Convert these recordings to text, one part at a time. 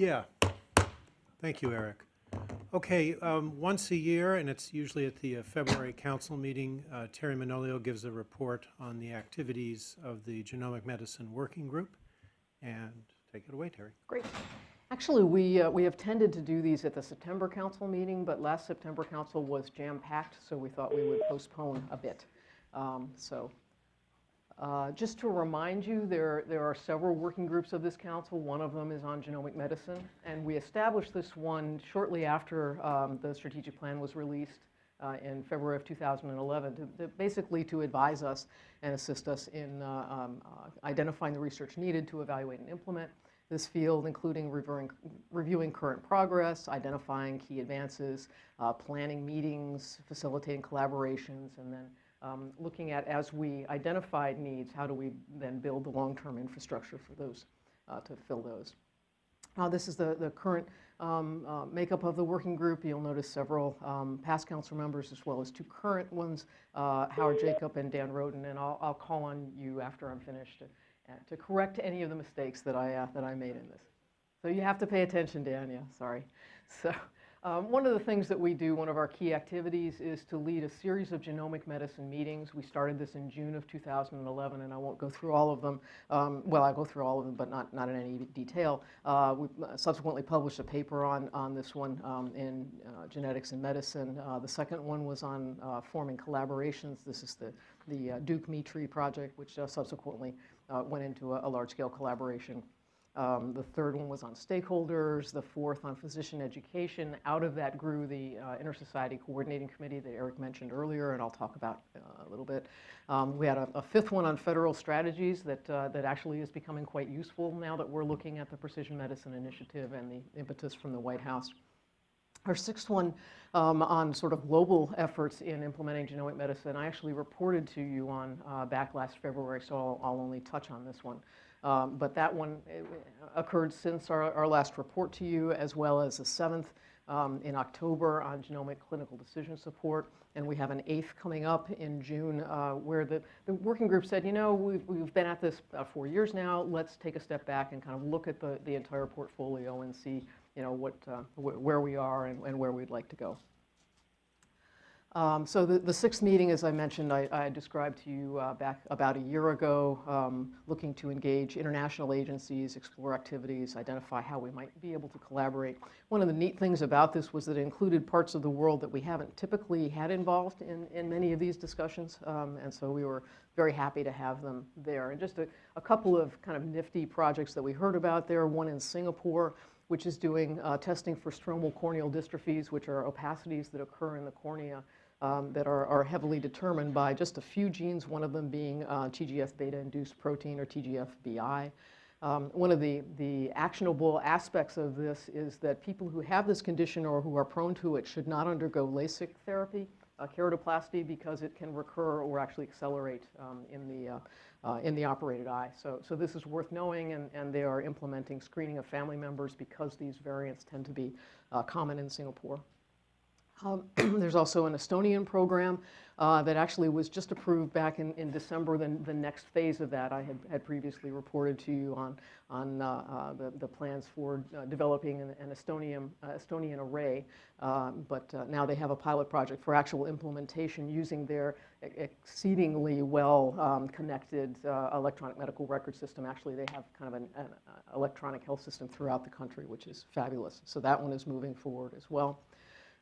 Yeah. Thank you, Eric. Okay, um, once a year, and it's usually at the uh, February council meeting, uh, Terry Manolio gives a report on the activities of the Genomic Medicine Working Group. And take it away, Terry. Great. Actually, we, uh, we have tended to do these at the September council meeting, but last September council was jam-packed, so we thought we would postpone a bit. Um, So uh, just to remind you, there, there are several working groups of this council. One of them is on genomic medicine, and we established this one shortly after um, the strategic plan was released uh, in February of 2011, to, to basically to advise us and assist us in uh, um, uh, identifying the research needed to evaluate and implement this field, including reviewing, reviewing current progress, identifying key advances, uh, planning meetings, facilitating collaborations, and then um, looking at as we identified needs, how do we then build the long-term infrastructure for those, uh, to fill those. Uh, this is the, the current um, uh, makeup of the working group. You'll notice several um, past council members as well as two current ones, uh, Howard Jacob and Dan Roden, and I'll, I'll call on you after I'm finished to, uh, to correct any of the mistakes that I, uh, that I made in this. So you have to pay attention, Dan, yeah, sorry. So um, one of the things that we do, one of our key activities, is to lead a series of genomic medicine meetings. We started this in June of 2011, and I won't go through all of them. Um, well, I'll go through all of them, but not, not in any detail. Uh, we subsequently published a paper on, on this one um, in uh, Genetics and Medicine. Uh, the second one was on uh, forming collaborations. This is the, the uh, Duke MeTree project, which uh, subsequently went into a, a large-scale collaboration. Um, the third one was on stakeholders, the fourth on physician education. Out of that grew the uh, Intersociety Coordinating Committee that Eric mentioned earlier, and I'll talk about uh, a little bit. Um, we had a, a, fifth one on federal strategies that, uh, that actually is becoming quite useful now that we're looking at the Precision Medicine Initiative and the impetus from the White House. Our sixth one um, on sort of global efforts in implementing genomic medicine, I actually reported to you on uh, back last February, so I'll, I'll only touch on this one. Um, but that one eh, occurred since our, our, last report to you, as well as the seventh um, in October on genomic clinical decision support. And we have an eighth coming up in June uh, where the, the working group said, you know, we've, we've been at this about four years now. Let's take a step back and kind of look at the, the entire portfolio and see, you know, what, uh, wh where we are and, and where we'd like to go. Um, so the, the, sixth meeting, as I mentioned, I, I described to you uh, back about a year ago, um, looking to engage international agencies, explore activities, identify how we might be able to collaborate. One of the neat things about this was that it included parts of the world that we haven't typically had involved in, in many of these discussions, um, and so we were very happy to have them there. And just a, a, couple of kind of nifty projects that we heard about there, one in Singapore, which is doing uh, testing for stromal corneal dystrophies, which are opacities that occur in the cornea um, that are, are, heavily determined by just a few genes, one of them being uh, TGF-beta-induced protein or TGF-BI. Um, one of the, the actionable aspects of this is that people who have this condition or who are prone to it should not undergo LASIK therapy, uh, keratoplasty, because it can recur or actually accelerate um, in, the, uh, uh, in the operated eye. So, so this is worth knowing, and, and they are implementing screening of family members because these variants tend to be uh, common in Singapore. Um, there's also an Estonian program uh, that actually was just approved back in, in December. Then the next phase of that I had, had previously reported to you on, on uh, uh, the, the plans for uh, developing an, an Estonian, uh, Estonian array. Um, but uh, now they have a pilot project for actual implementation using their exceedingly well um, connected electronic medical record system. Actually, they have kind of an, an electronic health system throughout the country, which is fabulous. So that one is moving forward as well.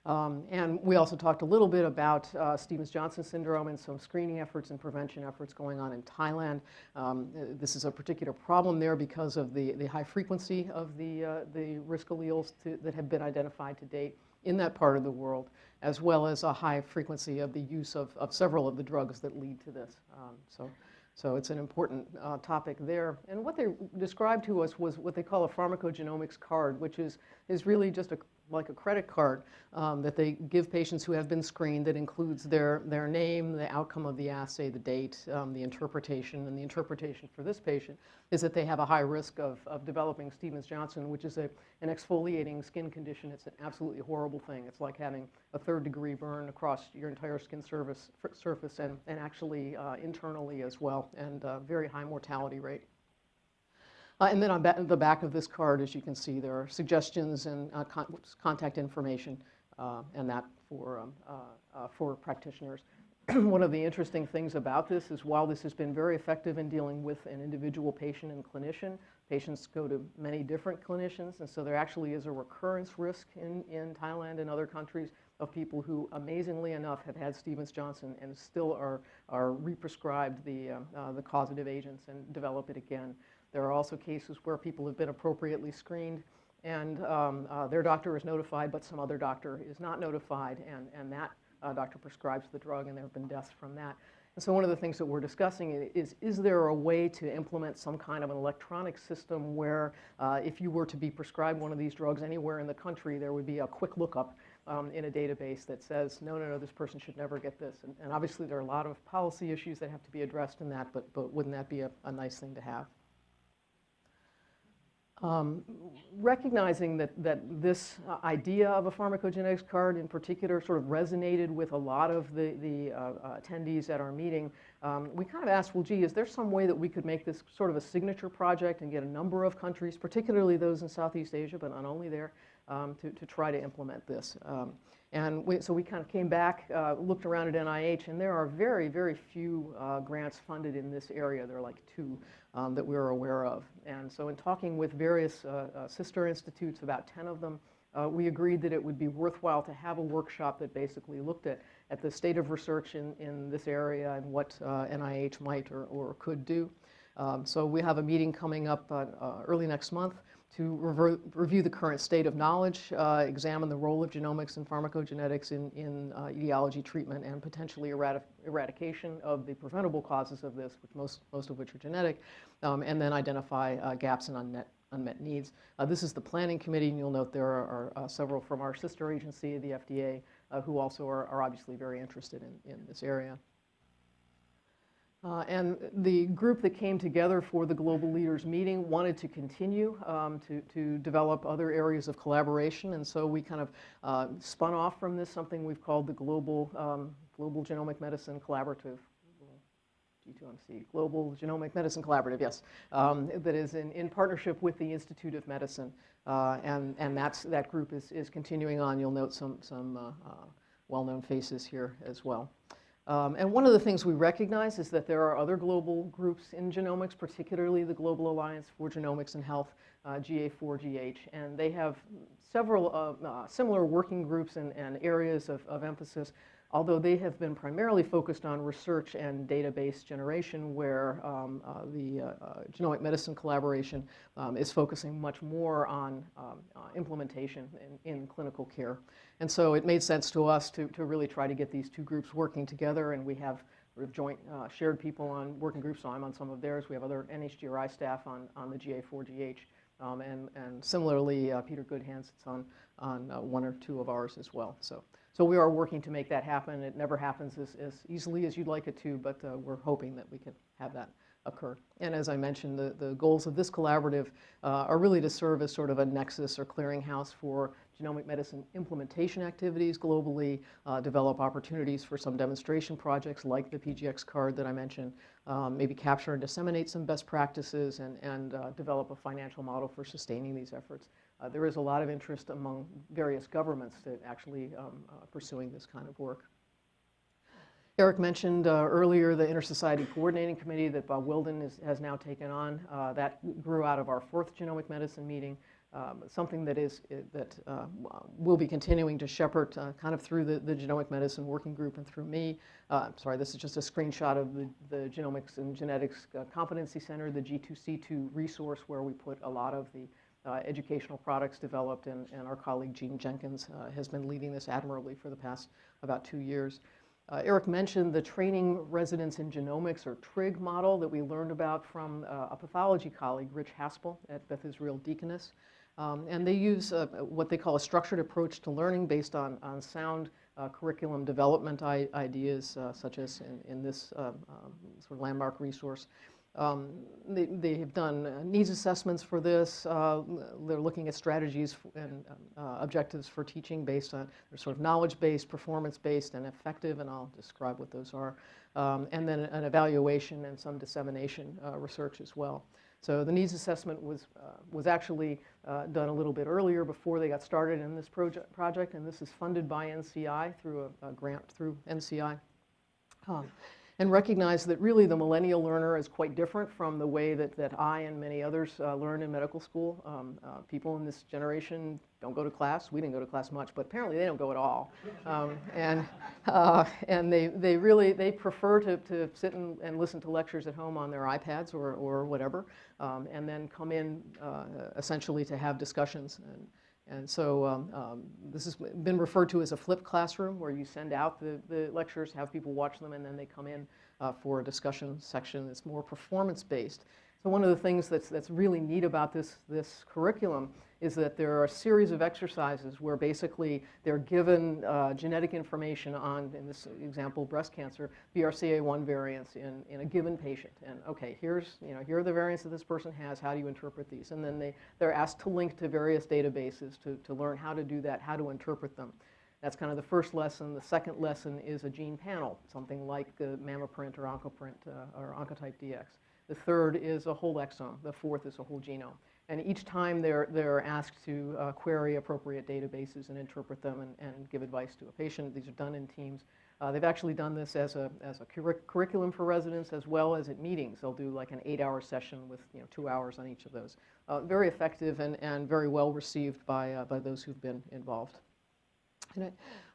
Um, and we also talked a little bit about uh, Stevens-Johnson syndrome and some screening efforts and prevention efforts going on in Thailand. Um, this is a particular problem there because of the, the high frequency of the, uh, the risk alleles to, that have been identified to date in that part of the world, as well as a high frequency of the use of, of several of the drugs that lead to this. Um, so, so it's an important uh, topic there. And what they described to us was what they call a pharmacogenomics card, which is, is really just a like a credit card um, that they give patients who have been screened that includes their, their name, the outcome of the assay, the date, um, the interpretation. And the interpretation for this patient is that they have a high risk of, of developing Stevens-Johnson, which is a, an exfoliating skin condition. It's an absolutely horrible thing. It's like having a third degree burn across your entire skin surface, surface and, and actually uh, internally as well, and uh, very high mortality rate. Uh, And then on the back of this card, as you can see, there are suggestions and uh, con- contact information, uh, and that for, um, uh, uh, for practitioners. One of the interesting things about this is while this has been very effective in dealing with an individual patient and clinician, patients go to many different clinicians, and so there actually is a recurrence risk in, in Thailand and other countries of people who, amazingly enough, have had Stevens-Johnson and still are, are re-prescribed the, uh, uh, the causative agents and develop it again. There are also cases where people have been appropriately screened and um, uh, their doctor is notified, but some other doctor is not notified, and, and that uh, doctor prescribes the drug, and there have been deaths from that. And so one of the things that we're discussing is, is there a way to implement some kind of an electronic system where uh, if you were to be prescribed one of these drugs anywhere in the country, there would be a quick lookup um, in a database that says, no, no, no, this person should never get this. And, and obviously, there are a lot of policy issues that have to be addressed in that, but, but wouldn't that be a, a nice thing to have? Um, recognizing that, that this uh, idea of a pharmacogenetics card in particular sort of resonated with a lot of the, the uh, attendees at our meeting, um, we kind of asked, well, gee, is there some way that we could make this sort of a signature project and get a number of countries, particularly those in Southeast Asia, but not only there, um, to, to try to implement this? Um, and we, so we kind of came back, uh, looked around at NIH, and there are very, very few uh, grants funded in this area. There are like two um, that we're aware of. And so in talking with various uh, uh, sister institutes, about 10 of them, uh, we agreed that it would be worthwhile to have a workshop that basically looked at, at the state of research in, in this area and what uh, NIH might or, or could do. Um, so we have a meeting coming up uh, uh, early next month to review the current state of knowledge, uh, examine the role of genomics and pharmacogenetics in, in uh, etiology treatment, and potentially eradi- eradication of the preventable causes of this, which most, most of which are genetic, um, and then identify uh, gaps and unmet, unmet needs. Uh, this is the planning committee, and you'll note there are, are uh, several from our sister agency, the FDA, uh, who also are, are obviously very interested in, in this area. Uh, And the group that came together for the Global Leaders Meeting wanted to continue um, to, to develop other areas of collaboration, and so we kind of uh, spun off from this something we've called the Global, um, Global Genomic Medicine Collaborative. G2MC, Global Genomic Medicine Collaborative, yes, um, that is in, in partnership with the Institute of Medicine. Uh, and and that's, that group is, is continuing on. You'll note some, some uh, uh, well-known faces here as well. Um, and one of the things we recognize is that there are other global groups in genomics, particularly the Global Alliance for Genomics and Health, uh, GA4GH, and they have several uh, uh, similar working groups and, and areas of, of emphasis, although they have been primarily focused on research and database generation, where um, uh, the uh, uh, genomic medicine collaboration um, is focusing much more on um, uh, implementation in, in clinical care. And so it made sense to us to, to really try to get these two groups working together, and we have sort of joint uh, shared people on working groups, so I'm on some of theirs. We have other NHGRI staff on, on the GA4GH, um, and, and similarly, uh, Peter Goodhand sits on, on uh, one or two of ours as well. So, so we are working to make that happen. It never happens as, as easily as you'd like it to, but uh, we're hoping that we can have that occur. And as I mentioned, the, the goals of this collaborative uh, are really to serve as sort of a nexus or clearinghouse for genomic medicine implementation activities globally, uh, develop opportunities for some demonstration projects like the PGX card that I mentioned, um, maybe capture and disseminate some best practices and, and uh, develop a financial model for sustaining these efforts. Uh, there is a lot of interest among various governments to actually um, uh, pursuing this kind of work. Eric mentioned uh, earlier the Intersociety Coordinating Committee that Bob Wildin is, has now taken on. Uh, that grew out of our fourth genomic medicine meeting. Um, something that is that uh, will be continuing to shepherd uh, kind of through the, the genomic medicine working group and through me. Uh, sorry, this is just a screenshot of the, the Genomics and Genetics uh, Competency Center, the G2C2 resource where we put a lot of the uh, educational products developed, and, and our colleague Jean Jenkins uh, has been leading this admirably for the past about two years. Uh, Eric mentioned the training residents in genomics or TRIG model that we learned about from uh, a pathology colleague, Rich Haspel at Beth Israel Deaconess. Um, and they use uh, what they call a structured approach to learning based on, on sound uh, curriculum development ideas, uh, such as in, in this um, um, sort of landmark resource. Um, they, they, have done needs assessments for this. Uh, they're looking at strategies and uh, objectives for teaching based on sort of knowledge-based, performance-based, and effective, and I'll describe what those are. Um, and then an evaluation and some dissemination uh, research as well. So the needs assessment was, uh, was actually uh, done a little bit earlier before they got started in this project, project and this is funded by NCI through a, a grant through NCI. Um, and recognize that really the millennial learner is quite different from the way that, that I and many others uh, learn in medical school. Um, uh, people in this generation don't go to class. We didn't go to class much, but apparently they don't go at all. Um, and uh, and they, they really, they prefer to, to sit and, and listen to lectures at home on their iPads or, or whatever, um, and then come in uh, essentially to have discussions. And, and so um, um, this has been referred to as a flipped classroom where you send out the, the lectures, have people watch them, and then they come in uh, for a discussion section that's more performance-based. So one of the things that's, that's really neat about this, this curriculum is that there are a series of exercises where basically they're given uh, genetic information on, in this example, breast cancer, BRCA1 variants in, in a given patient. And okay, here's, you know, here are the variants that this person has, how do you interpret these? And then they, they're asked to link to various databases to, to learn how to do that, how to interpret them. That's kind of the first lesson. The second lesson is a gene panel, something like the MammaPrint or OncoPrint uh, or Oncotype DX. The third is a whole exome. The fourth is a whole genome. And each time they're, they're asked to uh, query appropriate databases and interpret them and, and give advice to a patient. These are done in teams. Uh, they've actually done this as a, as a curric curriculum for residents as well as at meetings. They'll do like an eight-hour session with you know, two hours on each of those. Uh, very effective and, and very well received by, uh, by those who've been involved.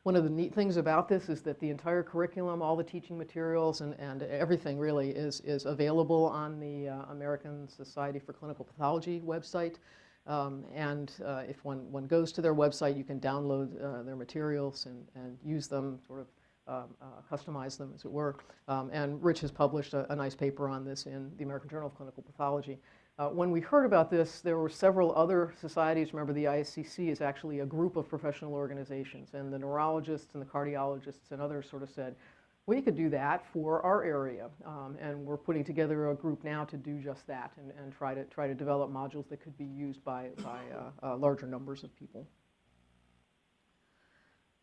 One of the neat things about this is that the entire curriculum, all the teaching materials and, and everything really is, is available on the uh, American Society for Clinical Pathology website. Um, and uh, if one, one goes to their website, you can download uh, their materials and, and use them, sort of um, uh, customize them, as it were. Um, and Rich has published a, a nice paper on this in the American Journal of Clinical Pathology. Uh, when we heard about this, there were several other societies. Remember, the ISCC is actually a group of professional organizations, and the neurologists and the cardiologists and others sort of said, we could do that for our area. Um, and we're putting together a group now to do just that and, and try, to, try to develop modules that could be used by, by uh, uh, larger numbers of people.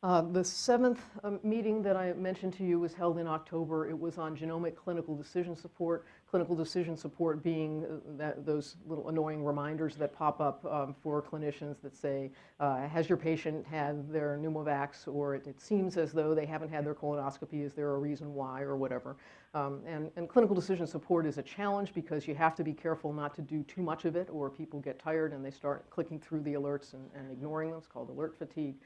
Uh, the seventh um, meeting that I mentioned to you was held in October. It was on genomic clinical decision support. Clinical decision support being uh, that, those little annoying reminders that pop up um, for clinicians that say, uh, has your patient had their pneumovax or it, it, seems as though they haven't had their colonoscopy, is there a reason why or whatever. Um, and, and clinical decision support is a challenge because you have to be careful not to do too much of it or people get tired and they start clicking through the alerts and, and ignoring them. It's called alert fatigue.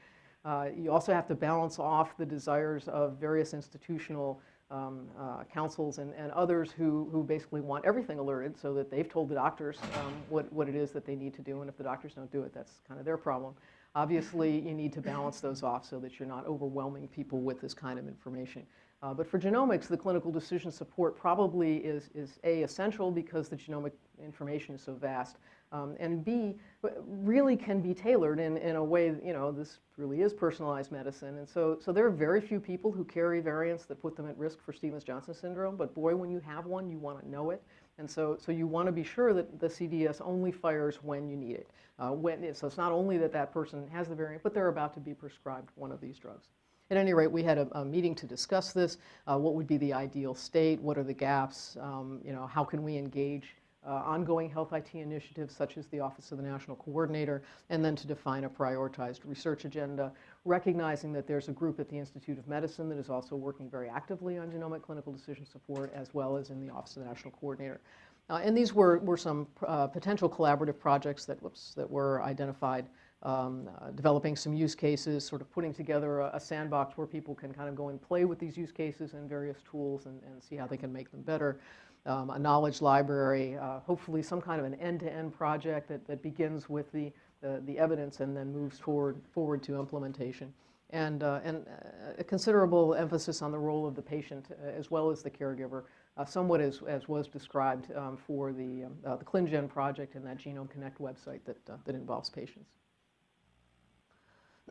Uh, you also have to balance off the desires of various institutional um, uh, councils and, and others who, who basically want everything alerted so that they've told the doctors um, what, what it is that they need to do, and if the doctors don't do it, that's kind of their problem. Obviously, you need to balance those off so that you're not overwhelming people with this kind of information. Uh, but for genomics, the clinical decision support probably is, is A, essential because the genomic information is so vast, um, and B, really can be tailored in, in a way, you know, this really is personalized medicine. And so, so there are very few people who carry variants that put them at risk for Stevens-Johnson syndrome, but boy, when you have one, you want to know it. And so, so you want to be sure that the CDS only fires when you need it. Uh, when, so it's not only that that person has the variant, but they're about to be prescribed one of these drugs. At any rate, we had a, a meeting to discuss this. Uh, what would be the ideal state? What are the gaps? Um, you know, how can we engage uh, ongoing health IT initiatives such as the Office of the National Coordinator, and then to define a prioritized research agenda, recognizing that there's a group at the Institute of Medicine that is also working very actively on genomic clinical decision support, as well as in the Office of the National Coordinator. Uh, and these were, were some uh, potential collaborative projects that, whoops, that were identified um, uh, developing some use cases, sort of putting together a, a, sandbox where people can kind of go and play with these use cases and various tools and, and see how they can make them better. Um, a knowledge library, uh, hopefully some kind of an end-to-end -end project that, that begins with the, the, the, evidence and then moves forward, forward to implementation. And, uh, and uh, a considerable emphasis on the role of the patient uh, as well as the caregiver, uh, somewhat as, as was described um, for the, um, uh, the ClinGen project and that Genome Connect website that, that involves patients.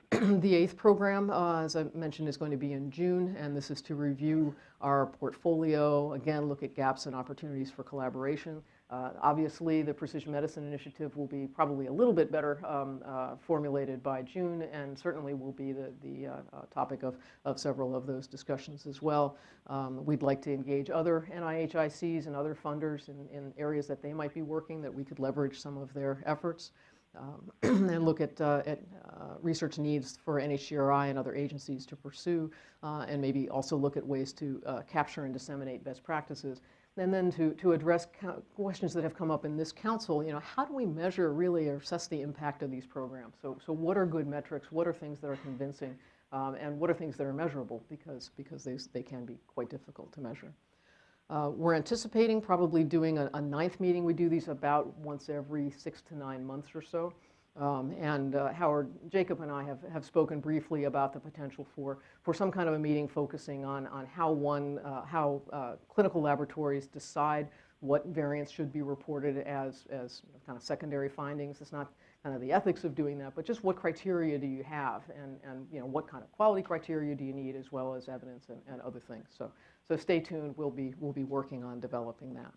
the eighth program, uh, as I mentioned, is going to be in June, and this is to review our portfolio, again, look at gaps and opportunities for collaboration. Uh, Obviously, the Precision Medicine Initiative will be probably a little bit better um, uh, formulated by June, and certainly will be the, the uh, uh, topic of, of several of those discussions as well. Um, We'd like to engage other NIHICs and other funders in, in areas that they might be working, that we could leverage some of their efforts um, and look at, uh, at uh, research needs for NHGRI and other agencies to pursue, uh, and maybe also look at ways to uh, capture and disseminate best practices. And then to, to address questions that have come up in this council, you know, how do we measure really or assess the impact of these programs? So, so what are good metrics? What are things that are convincing? Um, and what are things that are measurable? Because, because they, they can be quite difficult to measure. Uh, We're anticipating probably doing a, a ninth meeting. We do these about once every six to nine months or so. Um, And uh, Howard, Jacob and I have, have spoken briefly about the potential for, for some kind of a meeting focusing on, on how one, uh, how uh, clinical laboratories decide what variants should be reported as, as kind of secondary findings. It's not kind of the ethics of doing that, but just what criteria do you have? And, and you know, what kind of quality criteria do you need as well as evidence and, and other things. So, so stay tuned. We'll be, we'll be working on developing that.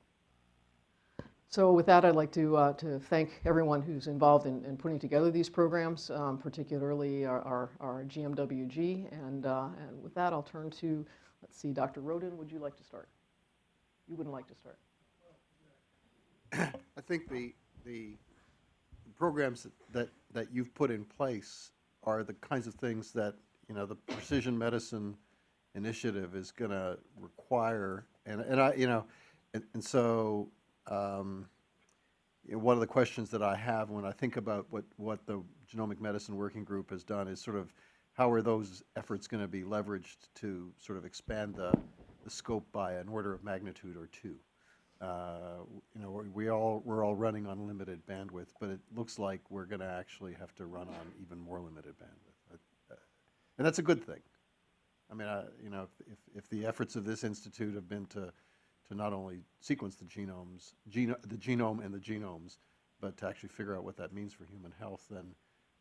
So with that, I'd like to, uh, to thank everyone who's involved in, in putting together these programs, um, particularly our, our, our GMWG. And, uh, and with that, I'll turn to, let's see, Dr. Roden, would you like to start? You wouldn't like to start? I think the, the programs that- that, that you've put in place are the kinds of things that, you know, the precision medicine initiative is going to require. And, and I, you know, and, and so, um, you know, one of the questions that I have when I think about what, what the Genomic Medicine Working Group has done is sort of, how are those efforts going to be leveraged to sort of expand the, the scope by an order of magnitude or two? Uh, You know, we- all, we're all running on limited bandwidth, but it looks like we're going to actually have to run on even more limited bandwidth. Uh, And that's a good thing. I mean, I- you know, if- if, if the efforts of this institute have been to, to not only sequence the genomes, geno, the genome and the genomes, but to actually figure out what that means for human health, then,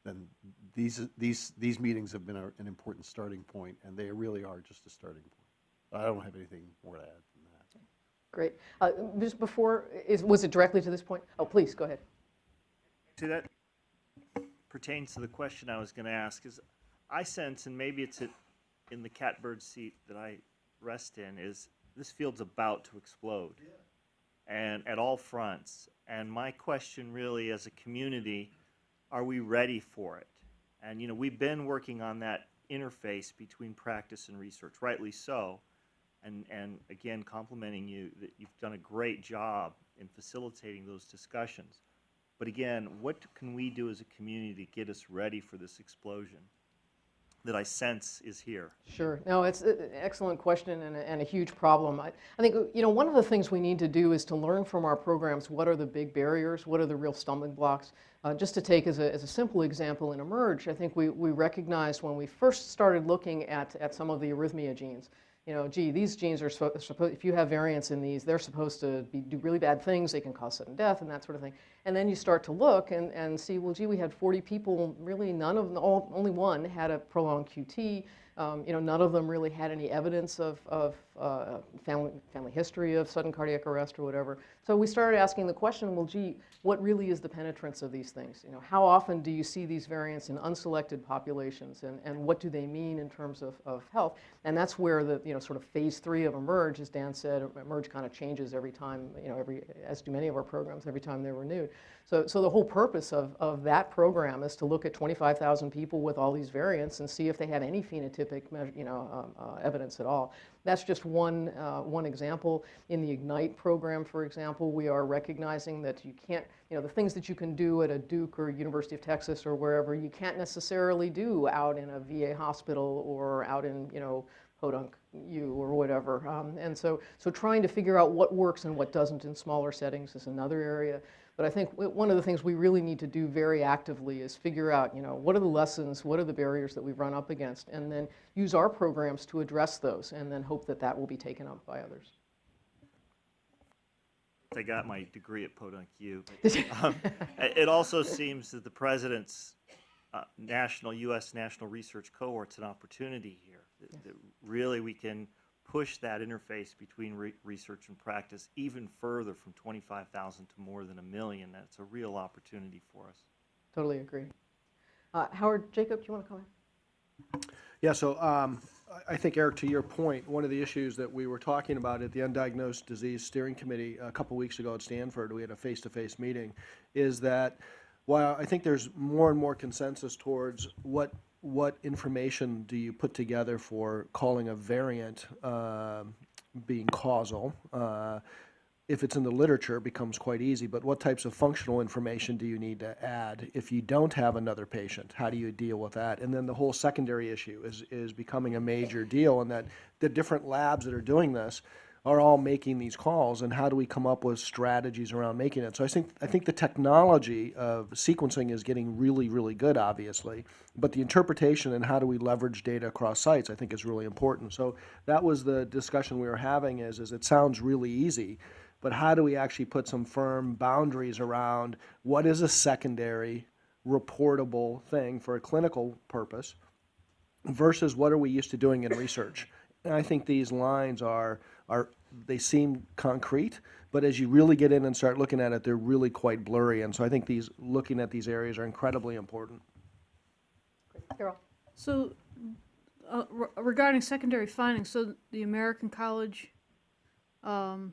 then these, these, these meetings have been a- an important starting point, and they really are just a starting point. I don't have anything more to add than that. Great. Uh, Just before, is, was it directly to this point? Oh, please, go ahead. To that pertains to the question I was going to ask is I sense, and maybe it's it in the catbird seat that I rest in, is this field's about to explode. And at all fronts. And my question really as a community, are we ready for it? And you know, we've been working on that interface between practice and research, rightly so. And, and again, complimenting you that you've done a great job in facilitating those discussions. But again, what can we do as a community to get us ready for this explosion that I sense is here? Sure. No, it's an excellent question and a, and a huge problem. I, I think, you know, one of the things we need to do is to learn from our programs what are the big barriers, what are the real stumbling blocks. Uh, just to take as a, as a simple example in eMERGE, I think we, we recognized when we first started looking at, at some of the arrhythmia genes, you know, gee, these genes are supposed, if you have variants in these, they're supposed to be, do really bad things, they can cause sudden death and that sort of thing. And then you start to look and, and see, well, gee, we had 40 people, really none of them, all, only one had a prolonged QT. Um, you know, none of them really had any evidence of, of uh, family, family history of sudden cardiac arrest or whatever. So we started asking the question, well, gee, what really is the penetrance of these things? You know, how often do you see these variants in unselected populations, and, and what do they mean in terms of, of health? And that's where the, you know, sort of phase three of eMERGE, as Dan said, eMERGE kind of changes every time, you know, every, as do many of our programs, every time they're renewed. So, so the whole purpose of, of that program is to look at 25,000 people with all these variants and see if they have any phenotypic, measure, you know, um, uh, evidence at all. That's just one, uh, one example. In the IGNITE program, for example, we are recognizing that you can't, you know, the things that you can do at a Duke or University of Texas or wherever, you can't necessarily do out in a VA hospital or out in, you know, Podunk U or whatever. Um, and so, so trying to figure out what works and what doesn't in smaller settings is another area. But I think one of the things we really need to do very actively is figure out, you know, what are the lessons, what are the barriers that we've run up against, and then use our programs to address those, and then hope that that will be taken up by others. I got my degree at Podunk U. Um, it also seems that the president's uh, national, U.S. national research cohort's an opportunity here. That, that really we can push that interface between re- research and practice even further from 25,000 to more than a million. That's a real opportunity for us. Totally agree. Uh, Howard, Jacob, do you want to comment? Yeah, so um, I- I think, Eric, to your point, one of the issues that we were talking about at the Undiagnosed Disease Steering Committee a couple weeks ago at Stanford, we had a face-to-face meeting, is that while I think there's more and more consensus towards what, what information do you put together for calling a variant um, being causal, uh, if it's in the literature, it becomes quite easy, but what types of functional information do you need to add if you don't have another patient? How do you deal with that? And then the whole secondary issue is, is becoming a major deal, and that the different labs that are doing this are all making these calls, and how do we come up with strategies around making it? So I think, I think the technology of sequencing is getting really, really good, obviously, but the interpretation and how do we leverage data across sites, I think is really important. So that was the discussion we were having is, is it sounds really easy, but how do we actually put some firm boundaries around what is a secondary reportable thing for a clinical purpose versus what are we used to doing in research? And I think these lines are, are, they seem concrete, but as you really get in and start looking at it, they're really quite blurry. And so I think these, looking at these areas are incredibly important. Carol? So, uh, re- regarding secondary findings, so the American College um,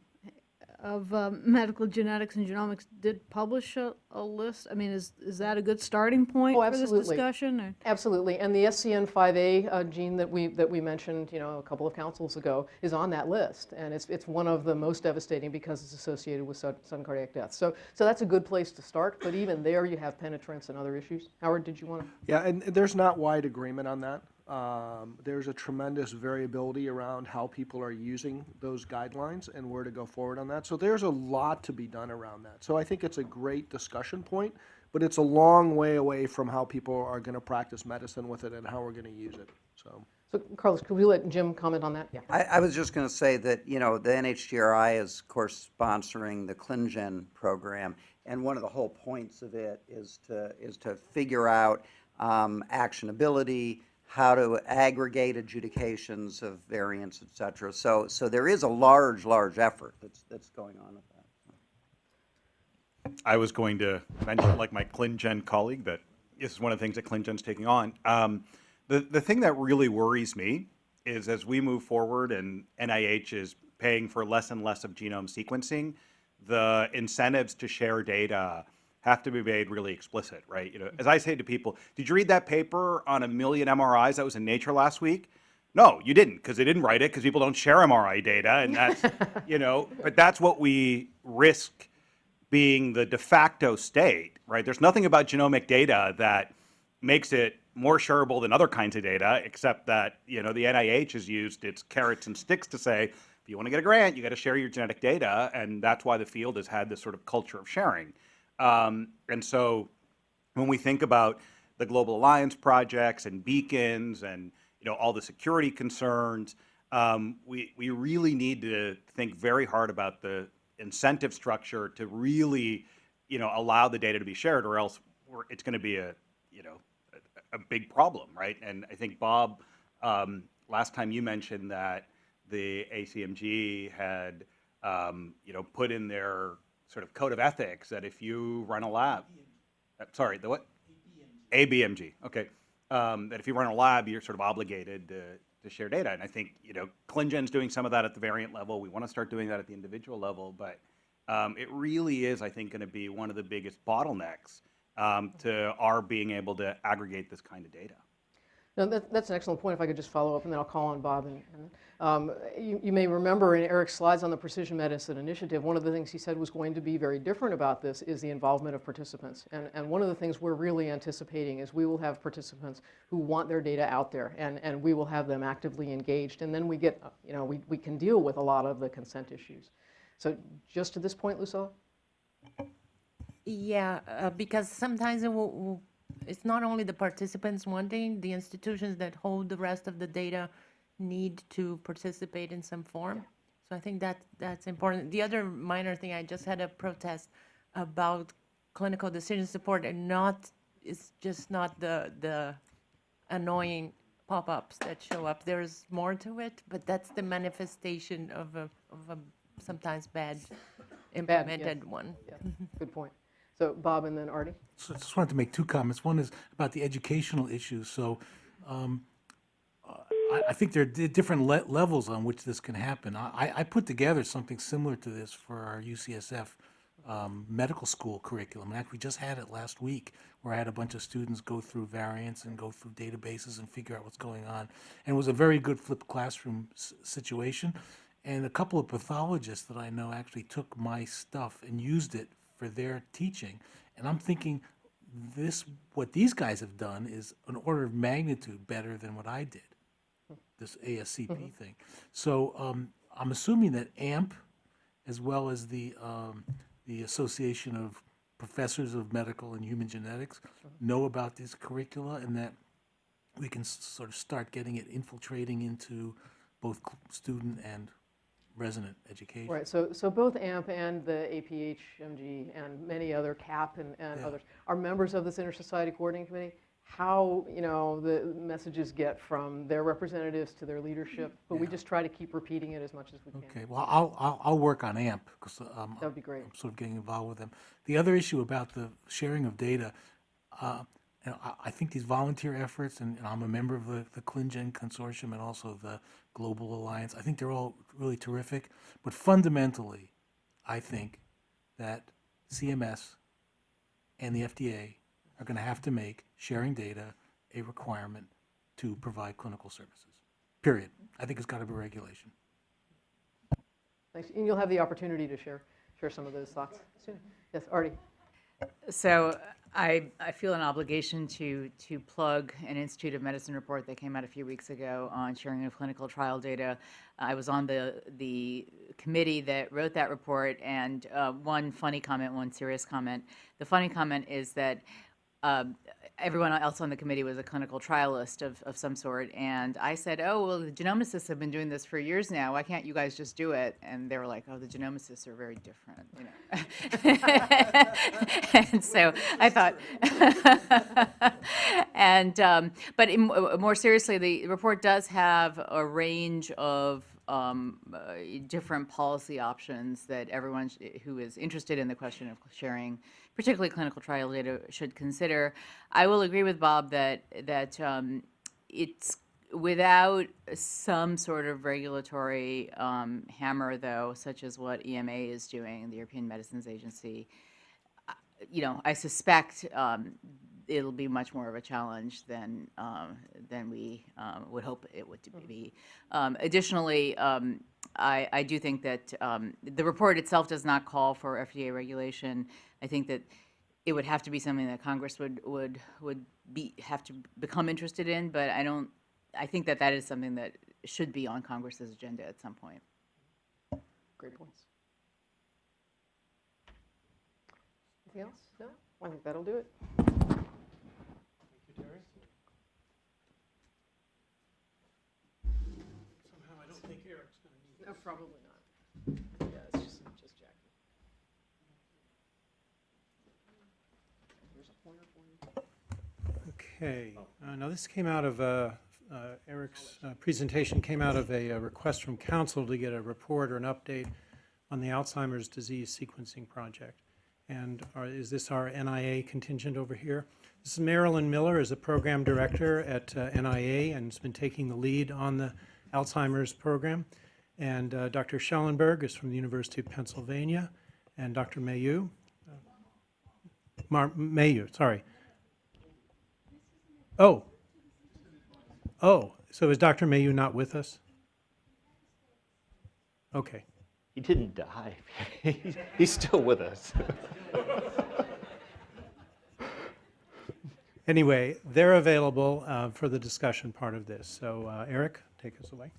of um, Medical Genetics and Genomics did publish a, a list. I mean, is is that a good starting point Oh, for this absolutely. discussion? Or? Absolutely, and the SCN5A uh, gene that we, that we mentioned, you know, a couple of councils ago, is on that list, and it's, it's one of the most devastating because it's associated with sud- sudden cardiac death. So, so that's a good place to start, but even there, you have penetrance and other issues. Howard, did you want to? Yeah, and there's not wide agreement on that. Um, there's a tremendous variability around how people are using those guidelines and where to go forward on that. So there's a lot to be done around that. So I think it's a great discussion point, but it's a long way away from how people are going to practice medicine with it and how we're going to use it. So. So, Carlos, could we let Jim comment on that? Yeah. I, I was just going to say that, you know, the NHGRI is, of course, sponsoring the ClinGen program, and one of the whole points of it is to, is to figure out um, actionability, how to aggregate adjudications of variants, et cetera. So, so there is a large, large effort that's, that's going on with that. I was going to mention, like my ClinGen colleague, that this is one of the things that ClinGen's taking on. Um, the, the thing that really worries me is as we move forward and NIH is paying for less and less of genome sequencing, the incentives to share data have to be made really explicit, right? You know, as I say to people, did you read that paper on a million MRIs that was in Nature last week? No, you didn't, because they didn't write it, because people don't share MRI data, and that's, you know, but that's what we risk being the de facto state, right? There's nothing about genomic data that makes it more shareable than other kinds of data, except that, you know, the NIH has used its carrots and sticks to say, if you want to get a grant, you got to share your genetic data, and that's why the field has had this sort of culture of sharing. Um, and so when we think about the Global Alliance projects and beacons and, you know, all the security concerns, um, we, we really need to think very hard about the incentive structure to really, you know, allow the data to be shared or else it's going to be a, you know, a, a big problem, right? And I think Bob, um, last time you mentioned that the ACMG had, um, you know, put in their sort of code of ethics that if you run a lab, uh, sorry, the what? ABMG, okay. Um, that if you run a lab, you're sort of obligated to, to share data. And I think, you know, ClinGen's doing some of that at the variant level. We want to start doing that at the individual level. But um, it really is, I think, going to be one of the biggest bottlenecks um, to our being able to aggregate this kind of data. No, that, that's an excellent point. If I could just follow up, and then I'll call on Bob. And, and um, you, you may remember in Eric's slides on the Precision Medicine Initiative, one of the things he said was going to be very different about this is the involvement of participants. And, and one of the things we're really anticipating is we will have participants who want their data out there, and, and we will have them actively engaged. And then we get, you know, we, we can deal with a lot of the consent issues. So just to this point, Lucila? Yeah, uh, because sometimes it will, will- it's not only the participants wanting, the institutions that hold the rest of the data need to participate in some form. So I think that that's important. The other minor thing, I just had a protest about clinical decision support and not, it's just not the, the annoying pop-ups that show up. There's more to it, but that's the manifestation of a, of a sometimes bad implemented one. Yeah, good point. So Bob and then Arti? So I just wanted to make two comments. One is about the educational issues. So um, I, I think there are different le- levels on which this can happen. I, I- put together something similar to this for our UCSF um, medical school curriculum. And actually, just had it last week where I had a bunch of students go through variants and go through databases and figure out what's going on. And it was a very good flipped classroom situation. And a couple of pathologists that I know actually took my stuff and used it for their teaching. And I'm thinking, this, what these guys have done is an order of magnitude better than what I did, this ASCP thing. So um, I'm assuming that AMP, as well as the, um, the Association of Professors of Medical and Human Genetics, know about these curricula and that we can sort of start getting it infiltrating into both student and resident education. Right, so, so both AMP and the APHMG and many other CAP and, and Yeah. others are members of this Inter-Society Coordinating Committee. How, you know, the messages get from their representatives to their leadership, but we just try to keep repeating it as much as we can. Okay, well, I'll, I'll, I'll work on AMP, because um, That would be great. I'm sort of getting involved with them. The other issue about the sharing of data, uh, you know, I, I think these volunteer efforts, and, and I'm a member of the, the ClinGen Consortium and also the Global Alliance, I think they're all really terrific. But fundamentally, I think that CMS and the FDA are going to have to make sharing data a requirement to provide clinical services. Period. I think it's got to be regulation. Thanks, and you'll have the opportunity to share, share some of those thoughts soon. Yes, Arti? So I, I feel an obligation to, to plug an Institute of Medicine report that came out a few weeks ago on sharing of clinical trial data. I was on the, the committee that wrote that report, and uh, one funny comment, one serious comment. The funny comment is that um, everyone else on the committee was a clinical trialist of, of some sort, and I said, "Oh, well, the genomicists have been doing this for years now. Why can't you guys just do it?" And they were like, "Oh, the genomicists are very different," you know. and so I thought, and um, but in, more seriously, the report does have a range of um, uh, different policy options that everyone who is interested in the question of sharing, particularly clinical trial data, should consider. I will agree with Bob that that um, it's without some sort of regulatory um, hammer, though, such as what EMA is doing, the European Medicines Agency. You know, I suspect um, it'll be much more of a challenge than um, than we um, would hope it would be. Um, additionally, um, I, I do think that um, the report itself does not call for FDA regulation. I think that it would have to be something that Congress would would would be have to become interested in. But I don't. I think that that is something that should be on Congress's agenda at some point. Great points. Anything else? No? I think that'll do it. Somehow I don't think Eric's going to need No, probably not. Yeah, it's just, just Jackie. Here's a pointer for you. Okay, uh, now this came out of, uh, uh, Eric's uh, presentation came out of a uh, request from council to get a report or an update on the Alzheimer's disease sequencing project. And are- is this our NIA contingent over here? This is Marilyn Miller, is a program director at uh, NIA and has been taking the lead on the Alzheimer's program. And uh, Dr. Schellenberg is from the University of Pennsylvania, and Dr. Mayeux, Mar, Mayeux, sorry, Oh. Oh, so is Dr. Mayeux not with us? Okay. He didn't die. He's- He's still with us. Anyway, they're available uh, for the discussion part of this. So uh, Eric, take us away.